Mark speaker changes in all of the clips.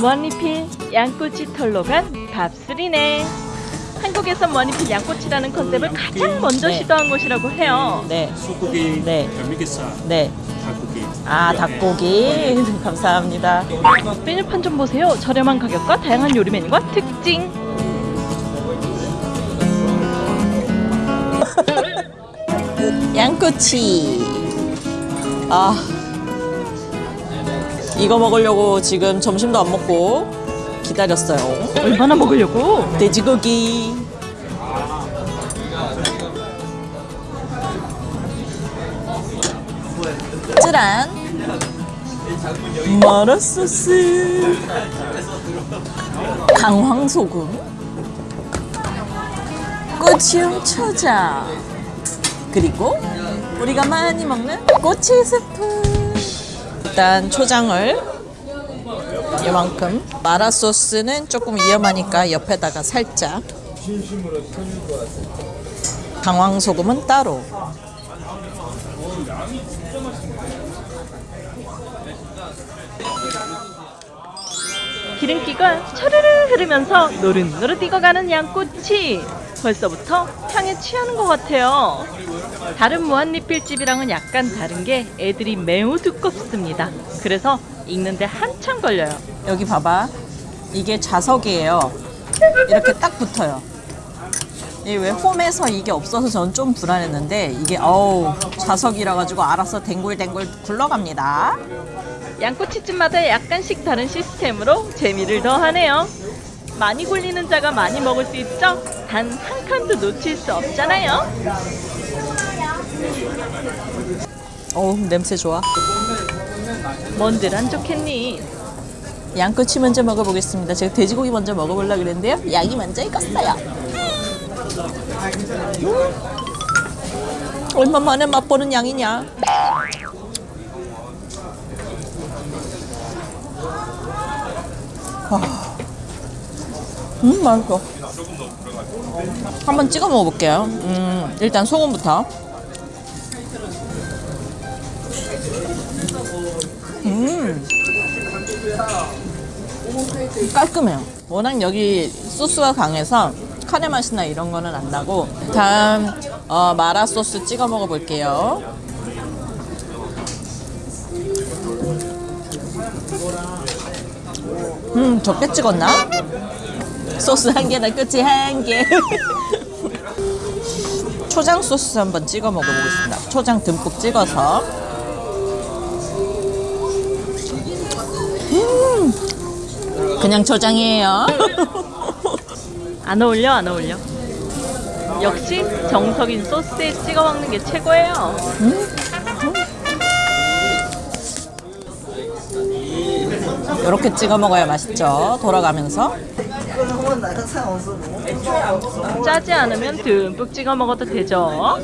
Speaker 1: 무한리필 양꼬치 털로 간 밥술이네. 한국에선 무한리필 양꼬치라는 컨셉을 가장 먼저
Speaker 2: 네.
Speaker 1: 시도한 곳이라고 해요.
Speaker 2: 네,
Speaker 3: 소고기,
Speaker 2: 네.
Speaker 3: 갈매기살,
Speaker 2: 네.
Speaker 3: 닭고기.
Speaker 2: 아, 닭고기. 감사합니다.
Speaker 1: 메뉴판 좀 보세요. 저렴한 가격과 다양한 요리 메뉴가 특징.
Speaker 2: 양꼬치. 아. 이거 먹으려고 지금 점심도 안 먹고 기다렸어요.
Speaker 1: 얼마나 먹으려고?
Speaker 2: 돼지고기. 쯔란. 마라 소스. 강황소금. 고추용 초장. 그리고 우리가 많이 먹는 꼬치 스프. 일단 초장을 이만큼. 마라 소스는 조금 위험하니까 옆에다가 살짝. 강황 소금은 따로.
Speaker 1: 기름기가 차르르 흐르면서 노릇노릇 익어가는 양꼬치. 벌써부터 향에 취하는 것 같아요. 다른 무한리필집이랑은 약간 다른 게 애들이 매우 두껍습니다. 그래서 익는데 한참 걸려요.
Speaker 2: 여기 봐봐 이게 자석이에요 이렇게 딱 붙어요 이왜 홈에서 이게 없어서 저는 좀 불안했는데 이게 어우 자석이라 가지고 알아서 댕굴댕굴 굴러갑니다
Speaker 1: 양꼬치집마다 약간씩 다른 시스템으로 재미를 더하네요. 많이 굴리는 자가 많이 먹을 수 있죠? 단 한 칸도 놓칠 수 없잖아요.
Speaker 2: 어우 냄새 좋아
Speaker 1: 뭔들 안 좋겠니?
Speaker 2: 양꼬치 먼저 먹어보겠습니다. 제가 돼지고기 먼저 먹어보려고 그랬는데요. 양이 먼저 익었어요. 음. 얼마 만에 맛보는 양이냐? 아. 음, 맛있어. 한번 찍어 먹어볼게요. 음, 일단 소금부터. 음. 깔끔해요. 워낙 여기 소스가 강해서 카레 맛이나 이런 거는 안 나고 다음 어, 마라 소스 찍어 먹어볼게요. 음 적게 찍었나? 소스 한 개나 끝이 한 개. 초장 소스 한번 찍어 먹어보겠습니다. 초장 듬뿍 찍어서. 그냥 초장이에요.
Speaker 1: 안 어울려 안 어울려. 역시 정석인 소스에 찍어 먹는 게 최고예요.
Speaker 2: 이렇게 찍어 먹어야 맛있죠. 돌아가면서.
Speaker 1: 짜지 않으면 듬뿍 찍어 먹어도 되죠.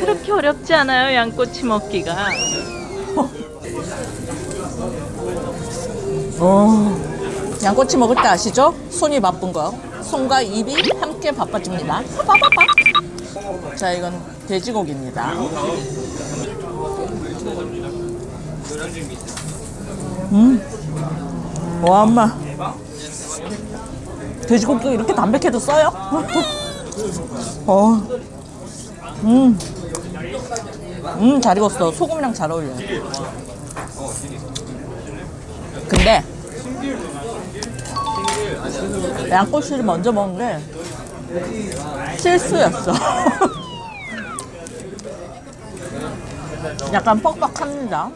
Speaker 1: 그렇게 어렵지 않아요 양꼬치 먹기가.
Speaker 2: 어, 양꼬치 먹을 때 아시죠? 손이 바쁜 거. 손과 입이 함께 바빠집니다. 빠빠빠. 자, 이건 돼지고기입니다. 음. 와, 엄마. 돼지고기가 이렇게 담백해도 써요? 어. 음. 음, 잘 익었어. 소금이랑 잘 어울려요. 근데 양꼬치를 먼저 먹은 게 실수였어. 약간 뻑뻑합니다.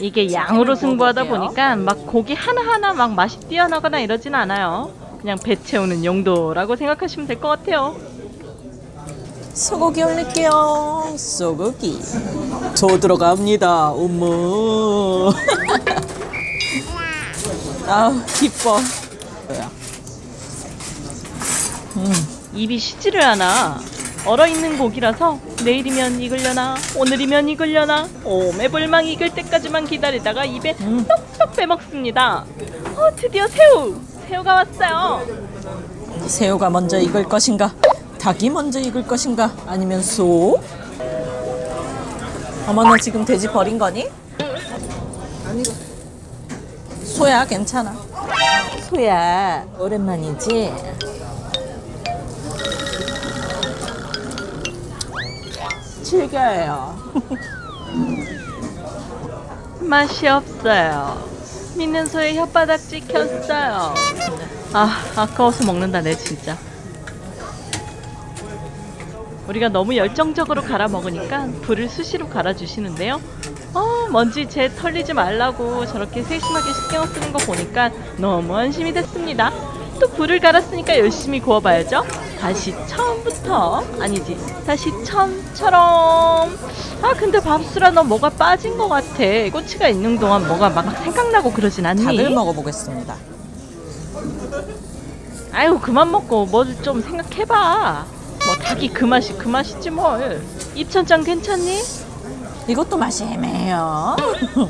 Speaker 1: 이게 양으로 승부하다 보니까 막 고기 하나하나 막 맛이 뛰어나거나 이러진 않아요. 그냥 배 채우는 용도라고 생각하시면 될 것 같아요.
Speaker 2: 소고기 올릴게요. 소고기. 저 들어갑니다. 어머. 아 기뻐.
Speaker 1: 입이 쉬지를 않아. 얼어있는 고기라서 내일이면 익으려나 오늘이면 익으려나 오매불망 익을 때까지만 기다리다가 입에
Speaker 2: 음.
Speaker 1: 쏙쏙 빼먹습니다. 어 드디어 새우! 새우가 왔어요.
Speaker 2: 새우가 먼저 익을 것인가? 닭이 먼저 익을 것인가? 아니면 소? 어머 너 지금 돼지 버린 거니? 소야 괜찮아. 소야 오랜만이지. 즐겨요.
Speaker 1: 맛이 없어요. 믿는 소의 혓바닥 찍혔어요. 아, 아까워서 먹는다, 내 진짜. 우리가 너무 열정적으로 갈아 먹으니까 불을 수시로 갈아주시는데요. 어, 먼지 제 털리지 말라고 저렇게 세심하게 신경 쓰는 거 보니까 너무 안심이 됐습니다. 또 불을 갈았으니까 열심히 구워봐야죠. 다시 처음부터 아니지 다시 처음처럼 아 근데 밥수라 너 뭐가 빠진 것 같아 꼬치가 있는 동안 뭐가 막 생각나고 그러진 않니?
Speaker 2: 닭을 먹어보겠습니다.
Speaker 1: 아유 그만 먹고 뭐 좀 생각해봐 뭐 닭이 그 맛이 그 맛이지 뭘 입천장 괜찮니?
Speaker 2: 이것도 맛이 애매해요.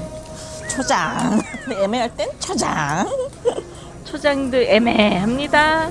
Speaker 2: 초장. 애매할 땐 초장.
Speaker 1: 초장도 애매합니다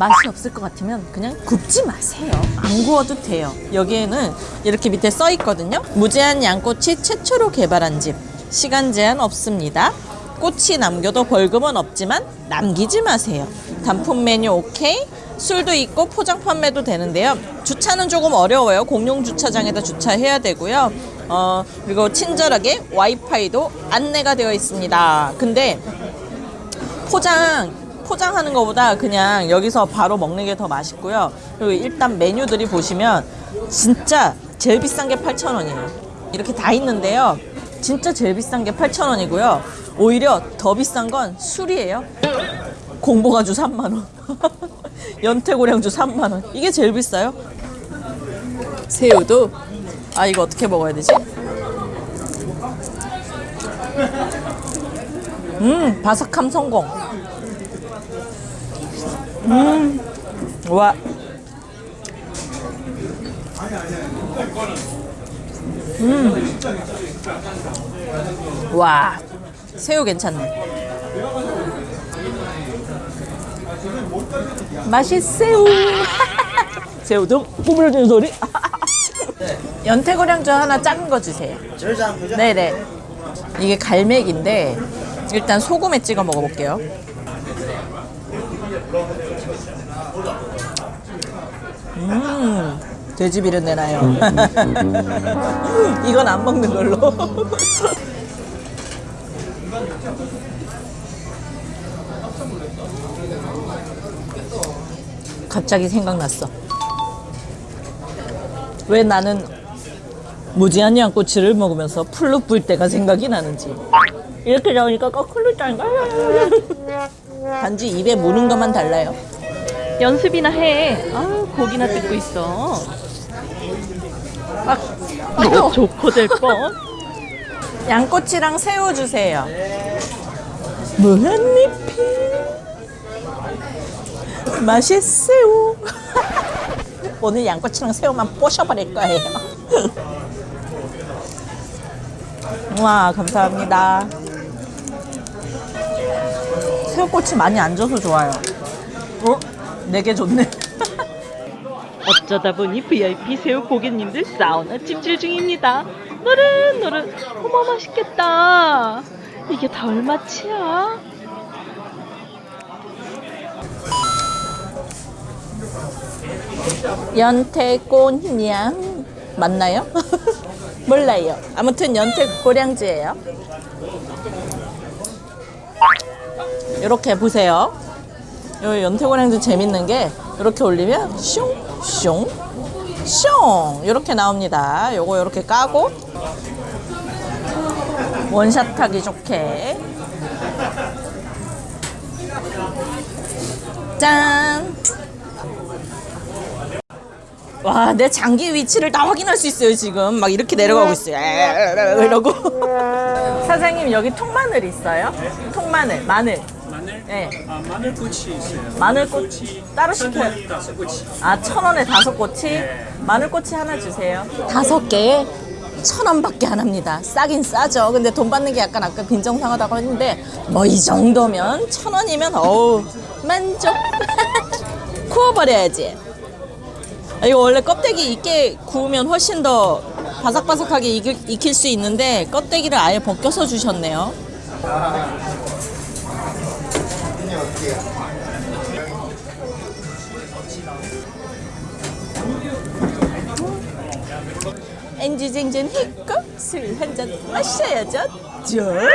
Speaker 2: 맛이 없을 것 같으면 그냥 굽지 마세요. 안 구워도 돼요. 여기에는 이렇게 밑에 써 있거든요. 무제한 양꼬치 최초로 개발한 집. 시간 제한 없습니다. 꼬치 남겨도 벌금은 없지만 남기지 마세요. 단품 메뉴 오케이. 술도 있고 포장 판매도 되는데요. 주차는 조금 어려워요. 공용 주차장에다 주차해야 되고요. 어, 그리고 친절하게 와이파이도 안내가 되어 있습니다. 근데 포장 포장하는 것보다 그냥 여기서 바로 먹는 게 더 맛있고요. 그리고 일단 메뉴들이 보시면 진짜 제일 비싼 게 8,000원이에요. 이렇게 다 있는데요. 진짜 제일 비싼 게 8,000원이고요. 오히려 더 비싼 건 술이에요. 공보가주 3만 원. 연태고량주 3만 원. 이게 제일 비싸요. 새우도 아 이거 어떻게 먹어야 되지? 음 바삭함 성공. 음, 와. 음. 와. 새우 괜찮네. 맛있새우. 새우도 꾸물어주는 소리. 연태고량주 하나 작은 거 주세요. 네네. 이게 갈매기인데 일단 소금에 찍어 먹어볼게요. 음, 돼지 비린내 나요. 이건 안 먹는 걸로. 갑자기 생각났어. 왜 나는 무지한 양꼬치를 먹으면서 풀로 불 때가 생각이 나는지. 이렇게 나오니까 거꾸로 짠가? 단지 입에 무는 것만 달라요.
Speaker 1: 연습이나 해. 아 고기나 뜯고 있어. 아, 좋고 될 뻔.
Speaker 2: 양꼬치랑 새우 주세요. 무한리필 맛있새우. 오늘 양꼬치랑 새우만 뽀셔버릴 거예요. 와 감사합니다. 새우꼬치 많이 안 줘서 좋아요. 어? 내게 좋네.
Speaker 1: 어쩌다 보니 VIP 새우 고객님들 사우나 찜질 중입니다. 노릇노릇. 어머 맛있겠다. 이게 다 얼마치야?
Speaker 2: 연태꽃냥 맞나요? 몰라요. 아무튼 연태고량주예요. 이렇게 보세요. 요 연태고량주 재밌는 게 이렇게 올리면 슝슝 슝 이렇게 나옵니다. 요거 이렇게 까고 원샷 하기 좋게 짠. 와, 내 장기 위치를 다 확인할 수 있어요, 지금. 막 이렇게 내려가고 있어요. 이러고. 사장님, 여기 통마늘 있어요? 통마늘, 마늘.
Speaker 3: 마늘?
Speaker 2: 네.
Speaker 3: 아, 마늘 꼬치 있어요.
Speaker 2: 마늘 꼬치 따로 시켜요.
Speaker 3: 다섯 꼬치.
Speaker 2: 아, 천 원에 다섯 꼬치? 마늘 꼬치 하나 주세요. 다섯 개에 천 원밖에 안 합니다. 싸긴 싸죠. 근데 돈 받는 게 약간 아까 빈정상하다고 했는데, 뭐 이 정도면 천 원이면 어우, 만족. 구워버려야지. 아, 이거 원래 껍데기 있게 구우면 훨씬 더 바삭바삭하게 익을, 익힐 수 있는데 껍데기를 아예 벗겨서 주셨네요. 엔지쟁쟁 했고 술 한 잔 마셔야죠. 짠.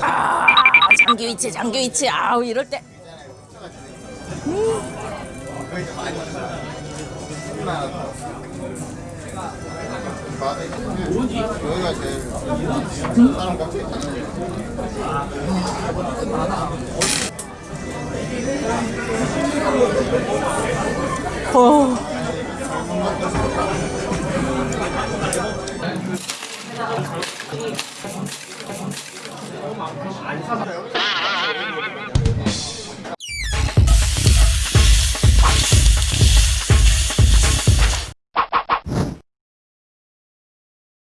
Speaker 2: 아, 장교위치, 장교위치. 아우 이럴 때.
Speaker 3: 여기가 제일 사람 꽉 어. 안 사세요?